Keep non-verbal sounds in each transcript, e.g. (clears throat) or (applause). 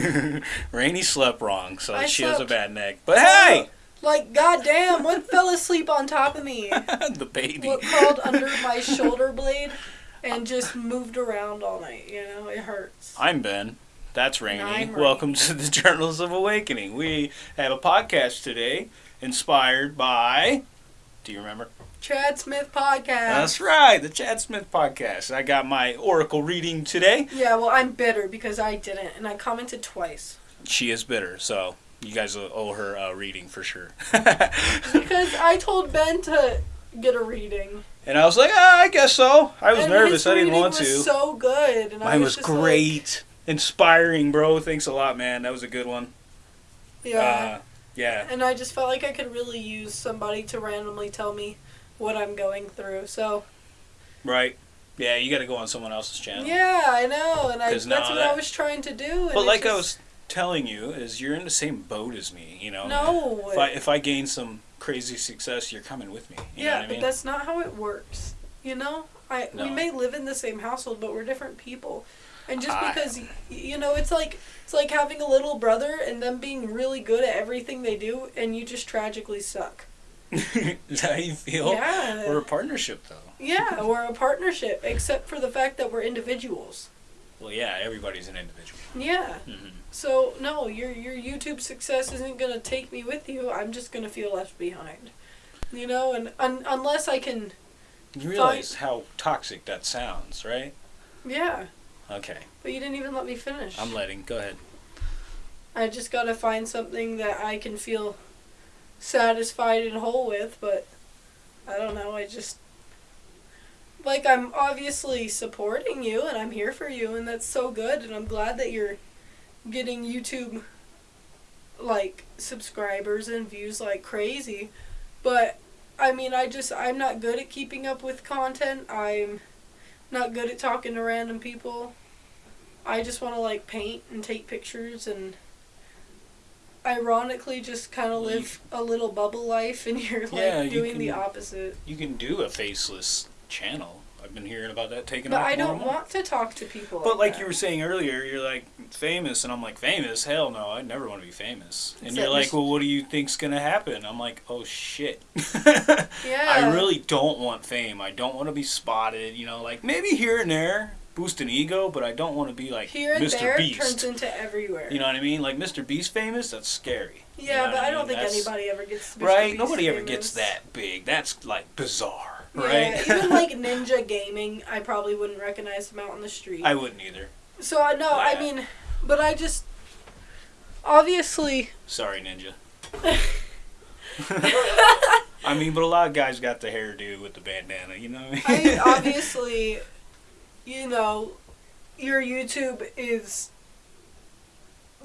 (laughs) Rainy slept wrong, so I she has a bad neck. But hey, Like, goddamn, what fell asleep on top of me? (laughs) the baby. What crawled under (laughs) my shoulder blade and just moved around all night, you know? It hurts. I'm Ben. That's Rainy. Rainy. Welcome to the Journals of Awakening. We have a podcast today inspired by. Do you remember? Chad Smith podcast. That's right, the Chad Smith podcast. I got my Oracle reading today. Yeah, well, I'm bitter because I didn't, and I commented twice. She is bitter, so you guys owe her a reading for sure. (laughs) Because I told Ben to get a reading. and I was like, ah, I guess so. I was and nervous. I didn't want to. so good. And I Mine was, was just like- great. Inspiring, bro. Thanks a lot, man. That was a good one. yeah. Uh, yeah. and I just felt like I could really use somebody to randomly tell me what I'm going through. So Right. Yeah, you got to go on someone else's channel. yeah, I know, and I that's what I was trying to do. But like I was telling you, is you're in the same boat as me. You know. no, If I if I gain some crazy success, you're coming with me. You know yeah, what I mean? but that's not how it works. You know, I we may live in the same household, but we're different people. And just I- because y you know, it's like it's like having a little brother and them being really good at everything they do, and you just tragically suck. (laughs) how you feel? yeah, We're a partnership, though. yeah, we're a partnership, except for the fact that we're individuals. Well, yeah, everybody's an individual. Yeah. hmm So no, your your YouTube success isn't gonna take me with you. I'm just gonna feel left behind. You know, and un- unless I can, You realize how toxic that sounds, right? yeah. Okay, But you didn't even let me finish. I'm letting. Go ahead. I just gotta find something that I can feel satisfied and whole with. But I don't know. I just like I'm obviously supporting you and I'm here for you, and that's so good. And I'm glad that you're getting YouTube like subscribers and views like crazy. But I mean, I just I'm not good at keeping up with content. I'm not good at talking to random people. I just want to like paint and take pictures and ironically just kind of live a little bubble life and (laughs) you're like Yeah, you doing the opposite. You can do a faceless channel. I've been hearing about that taking But off. I don't want to talk to people. But like that. you were saying earlier, you're like famous, and I'm like famous. Hell no, I never want to be famous. And you're like, well, what do you think's gonna happen? I'm like, oh shit. (laughs) Yeah. I really don't want fame. I don't want to be spotted. You know, like maybe here and there, boost an ego, but I don't want to be like here and Mr. there Beast. turns into everywhere. You know what I mean? Like Mr. Beast famous, that's scary. You yeah, know but I don't think That's- anybody ever gets. Right? Beast Nobody ever gets that big. That's like bizarre, Yeah, right? even like (laughs) Ninja Gaming, I probably wouldn't recognize him out on the street. I wouldn't either. so I know, I Yeah. mean, but I just obviously Sorry, Ninja. (laughs) I mean, but a lot of guys got the hairdo with the bandana, you know what I mean? mean, obviously, you know, your YouTube is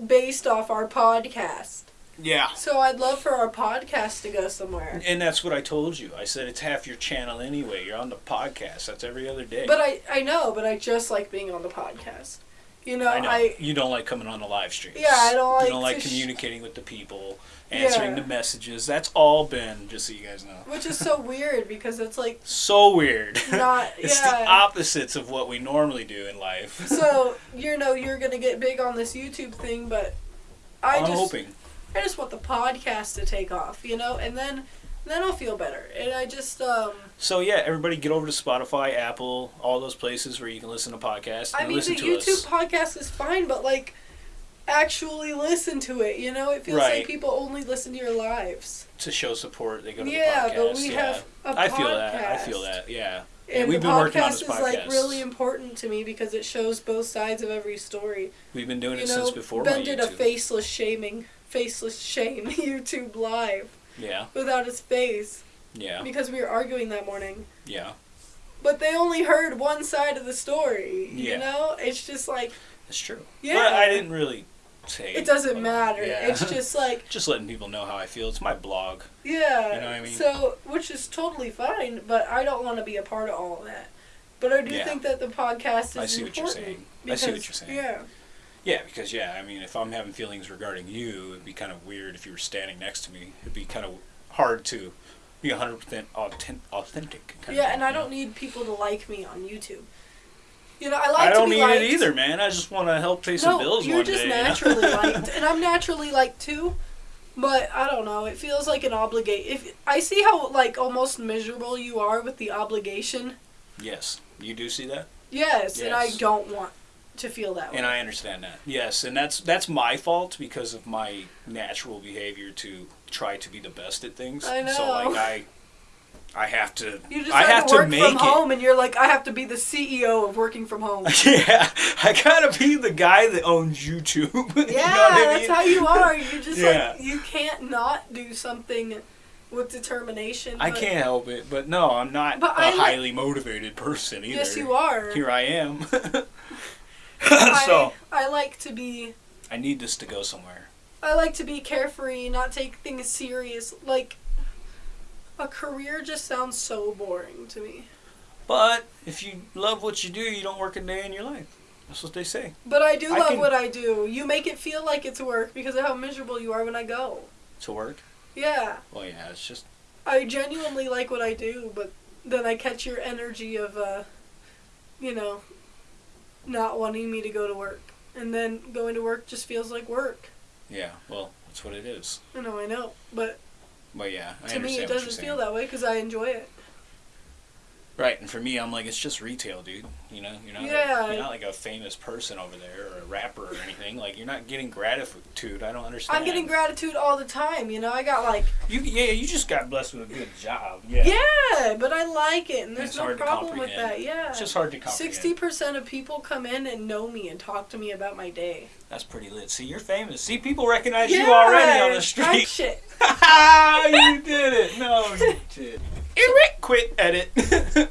based off our podcast. yeah. So I'd love for our podcast to go somewhere. And that's what I told you. I said it's half your channel anyway. You're on the podcast. That's every other day. But I, I know, but I just like being on the podcast. You know, I know. I, you don't like coming on the live streams. Yeah, I don't like You don't like communicating with the people, answering Yeah. the messages. That's all been, just so you guys know. which is so weird because it's like (laughs) So weird. (laughs) not, (laughs) it's yeah. the opposites of what we normally do in life. so you know you're gonna get big on this YouTube thing, but I I'm just hoping. I just want the podcast to take off, you know, and then then I'll feel better. And I just um So yeah, everybody get over to Spotify, Apple, all those places where you can listen to podcasts. I mean listen the to YouTube us. podcast is fine, but like actually listen to it, you know? It feels Right. like people only listen to your lives. to show support. They go to Yeah, the podcast. but we yeah. have I feel that. I feel that. Yeah. And we've the been podcast working on this is like podcast. really important to me because it shows both sides of every story. We've been doing you it know, since before Ben did a faceless shaming, faceless shame (laughs) YouTube live Yeah. without his face Yeah. because we were arguing that morning. Yeah. But they only heard one side of the story. Yeah. You know, it's just like That's true. Yeah. But I didn't really say. it doesn't matter. Yeah. It's just (laughs) like just letting people know how I feel. It's my blog. yeah. You know what I mean? So which is totally fine, but I don't want to be a part of all of that. But I do Yeah. think that the podcast is I see what you're important. saying. I see what you're saying. Yeah. Yeah, because yeah, I mean, if I'm having feelings regarding you, it'd be kind of weird if you were standing next to me. It'd be kind of hard to be 100% authentic. authentic kind Yeah, and I don't need people to like me on YouTube. You know, I like I don't need liked. it either, man. I just want to help pay some No, bills you're one just day. you know? naturally (laughs) liked, and I'm naturally liked too. But I don't know. It feels like an obligate. If I see how like almost miserable you are with the obligation, yes, you do see that, yes, and I don't want to feel that way. and I understand that. Yes, and that's that's my fault because of my natural behavior to try to be the best at things. I So know. like I, I have to. (laughs) you just I have, have to work to make from it. home, and you're like, I have to be the CEO of working from home. (laughs) Yeah, I gotta be the guy that owns YouTube. Yeah, (laughs) you know what I that's mean? how you are. You just Yeah. like you can't not do something with determination. I can't help it, but no, I'm not But a I li- highly motivated person either. Yes, you are. Here I am. (laughs) I, so I like to be I need this to go somewhere. I like to be carefree, not take things serious. Like a career just sounds so boring to me. But if you love what you do, you don't work a day in your life. That's what they say. But I do I love can- what I do. You make it feel like it's work because of how miserable you are when I go. To work? Yeah, Well, yeah, it's just I genuinely like what I do, but then I catch your energy of uh you know not wanting me to go to work. And then going to work just feels like work. yeah. Well, that's what it is. I know, I know, but But yeah, I to me it doesn't feel that way because I enjoy it. Right, and for me, I'm like, it's just retail, dude. You know, you're not, Yeah. like, you're not like a famous person over there or a rapper or anything. Like, you're not getting gratitude. I don't understand. I'm getting gratitude all the time. You know, I got like You, yeah, you just got blessed with a good job. Yeah. Yeah, but I like it, and there's no problem with that. Yeah. It's just hard to comprehend. Sixty percent of people come in and know me and talk to me about my day. That's pretty lit. See, you're famous. See, people recognize you already on the street. shit. (laughs) you did it. No, you (laughs) did. Eric, quit edit. (laughs)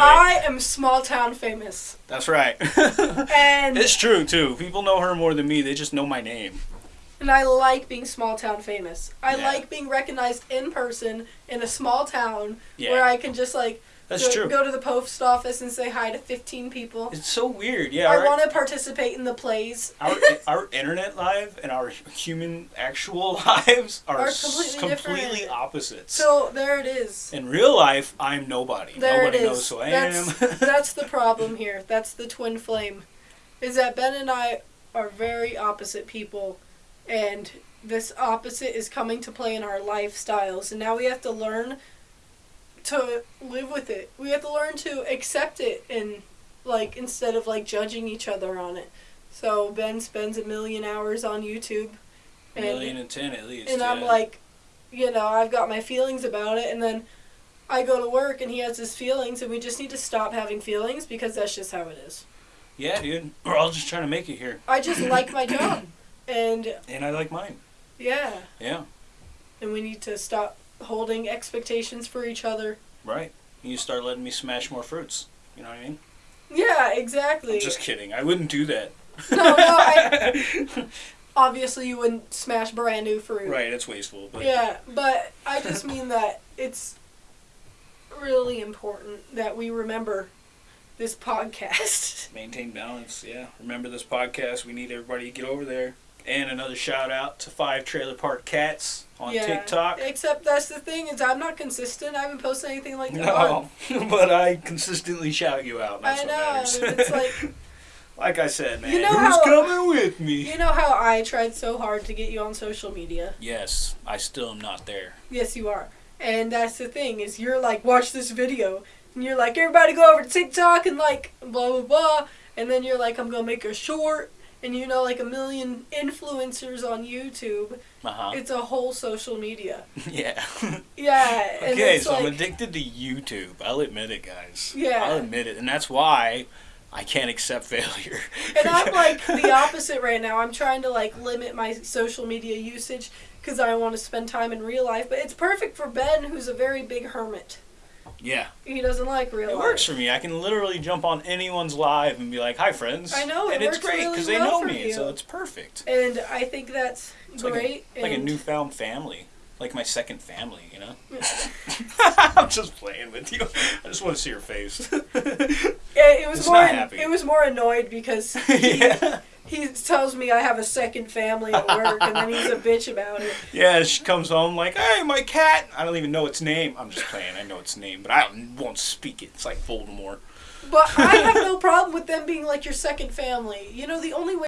anyway, I am small town famous, that's right. (laughs) and it's true too. People know her more than me. They just know my name. and I like being small town famous. I Yeah. like being recognized in person in a small town Yeah, where I can just like that's go, true. go to the post office and say hi to fifteen people. It's so weird. Yeah, I our, want to participate in the plays. our (laughs) our internet live and our human actual (laughs) lives are, Are completely completely opposites. So there it is. in real life, I'm nobody. There Nobody it is. knows who I that's, am. (laughs) that's the problem here. That's the twin flame. Is that Ben and I are very opposite people, and this opposite is coming to play in our lifestyles. And now we have to learn to live with it. We have to learn to accept it and, like, instead of, like, judging each other on it. So Ben spends a million hours on YouTube. a And, million and ten at least. and I'm like, you know, I've got my feelings about it, and then I go to work and he has his feelings, and we just need to stop having feelings because that's just how it is. yeah, dude. (clears throat) We're all just trying to make it here, I just like my (clears throat) job, and and I like mine. yeah, Yeah, and we need to stop holding expectations for each other. right. You start letting me smash more fruits. You know what I mean? Yeah, exactly. I'm just kidding. I wouldn't do that. no, no, I, (laughs) obviously you wouldn't smash brand new fruit. right, it's wasteful. But Yeah, but I just mean that it's really important that we remember this podcast. (laughs) maintain balance. Yeah. Remember this podcast. We need everybody to get over there. And another shout out to Five Trailer Park Cats on yeah. TikTok. Except that's the thing is I'm not consistent. I haven't posted anything like that. No, (laughs) but I consistently shout you out. That's I what know. matters. It's like (laughs) like I said, man. You know who's how- coming with me? you know how I tried so hard to get you on social media. Yes, I still am not there. Yes, you are. And that's the thing is you're like watch this video and you're like everybody go over to TikTok and like blah blah blah and then you're like I'm going to make a short and you know like a million influencers on YouTube. Uh huh. It's a whole social media. (laughs) yeah. Yeah, (laughs) okay, so like I'm addicted to YouTube. I'll admit it, guys. Yeah. I'll admit it, and that's why I can't accept (laughs) failure. And I'm like the opposite right now. I'm trying to like limit my social media usage because I want to spend time in real life. But it's perfect for Ben, who's a very big hermit. Yeah, He doesn't like real it life. works for me. I can literally jump on anyone's live and be like, "Hi, friends." I know, it and it's works great really because they well know me, you. so it's perfect. And I think that's It's like a- great. Like a newfound family, like my second family. You know. (laughs) I'm just playing with you. I just want to see your face. (laughs) Yeah, it was It's more. It was more annoyed because (laughs) he, yeah. He tells me I have a second family at work, and then he's a (laughs) bitch about it. Yeah, she comes home like, "Hey, my cat." I don't even know its name. I'm just playing. I know its name, but I won't speak it. It's like Voldemort. But I have (laughs) no problem with them being like your second family. You know, the only way